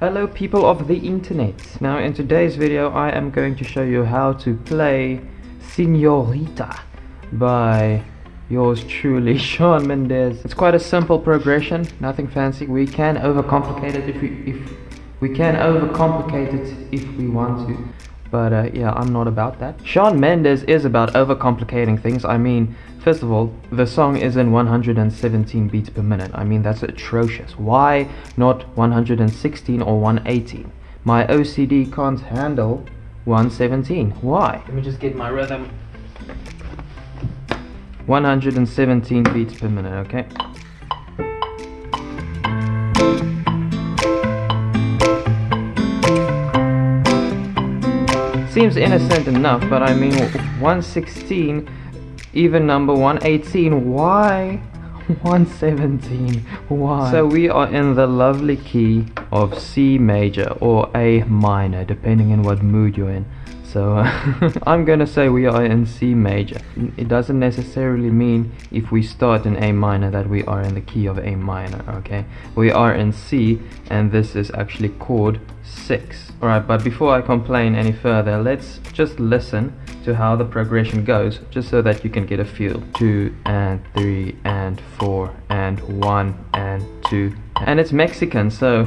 Hello people of the internet. Now in today's video I am going to show you how to play Senorita by yours truly Shawn Mendes. It's quite a simple progression, nothing fancy. We can overcomplicate it if we if we can overcomplicate it if we want to. But uh, yeah, I'm not about that. Shawn Mendes is about overcomplicating things. I mean, first of all, the song is in 117 beats per minute. I mean, that's atrocious. Why not 116 or 118? My OCD can't handle 117. Why? Let me just get my rhythm. 117 beats per minute, okay? Seems innocent enough, but I mean 116, even number 118, why? 117, why? So we are in the lovely key of C major or A minor, depending on what mood you're in. So I'm gonna say we are in C major. It doesn't necessarily mean if we start in A minor that we are in the key of A minor, okay? We are in C and this is actually chord 6. Alright, but before I complain any further, let's just listen to how the progression goes, just so that you can get a feel. 2 and 3 and 4 and 1 and 2. And it's Mexican, so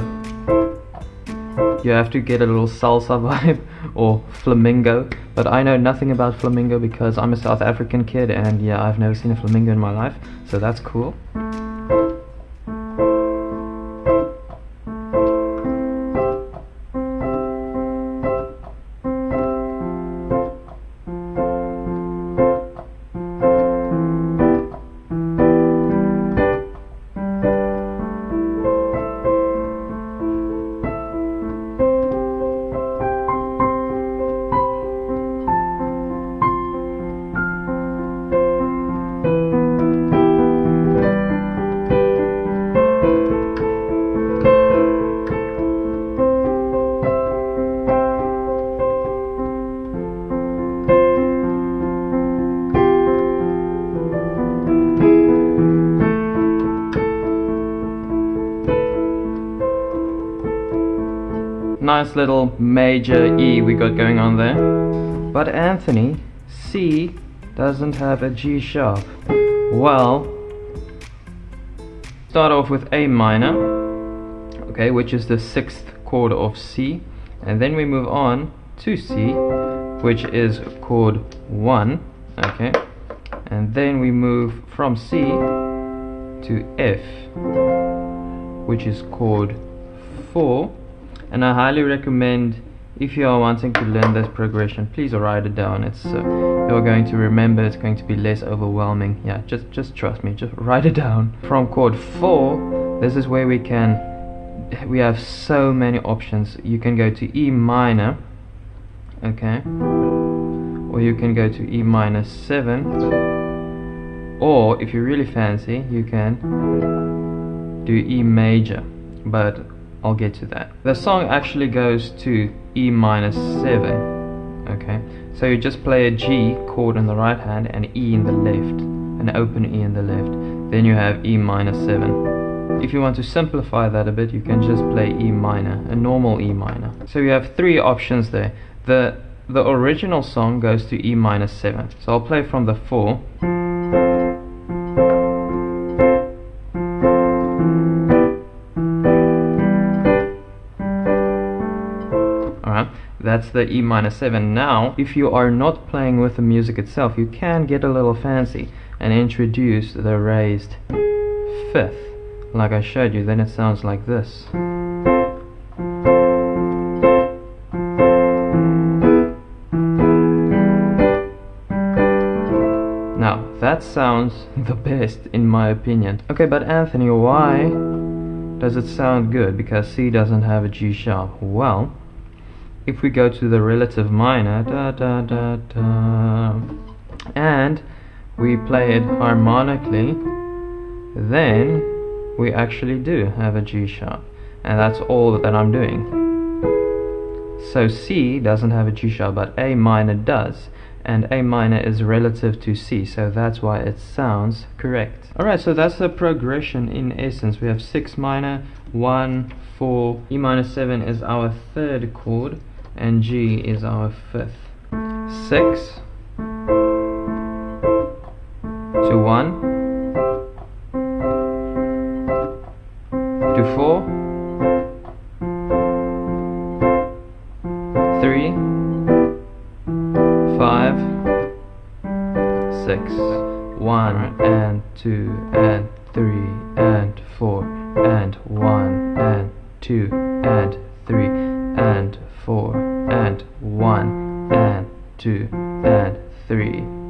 you have to get a little salsa vibe or flamingo but I know nothing about flamingo because I'm a South African kid and yeah I've never seen a flamingo in my life so that's cool nice little major E we got going on there. But Anthony, C doesn't have a G sharp. Well, start off with A minor, okay, which is the sixth chord of C, and then we move on to C, which is chord 1, okay, and then we move from C to F, which is chord 4, and I highly recommend if you are wanting to learn this progression please write it down. It's uh, you're going to remember it's going to be less overwhelming. Yeah just just trust me just write it down. From chord 4 this is where we can we have so many options. You can go to E minor okay? Or you can go to E minor 7 or if you really fancy you can do E major. But I'll get to that. The song actually goes to E minor 7. Okay, so you just play a G chord in the right hand and E in the left, an open E in the left. Then you have E minor 7. If you want to simplify that a bit, you can just play E minor, a normal E minor. So you have three options there. The the original song goes to E minor 7. So I'll play from the 4. That's the E minor 7 now if you are not playing with the music itself you can get a little fancy and introduce the raised fifth. Like I showed you then it sounds like this. Now that sounds the best in my opinion. Okay but Anthony why does it sound good? Because C doesn't have a G sharp. Well if we go to the relative minor da da da da. And we play it harmonically then we actually do have a G sharp. And that's all that I'm doing. So C doesn't have a G sharp but A minor does. And A minor is relative to C, so that's why it sounds correct. Alright, so that's the progression in essence. We have 6 minor, 1, 4, E minor 7 is our third chord, and G is our fifth. 6 to 1 to 4 3 5 6 1 and 2 and 3 and 4 and 1 and 2 and 2 and 3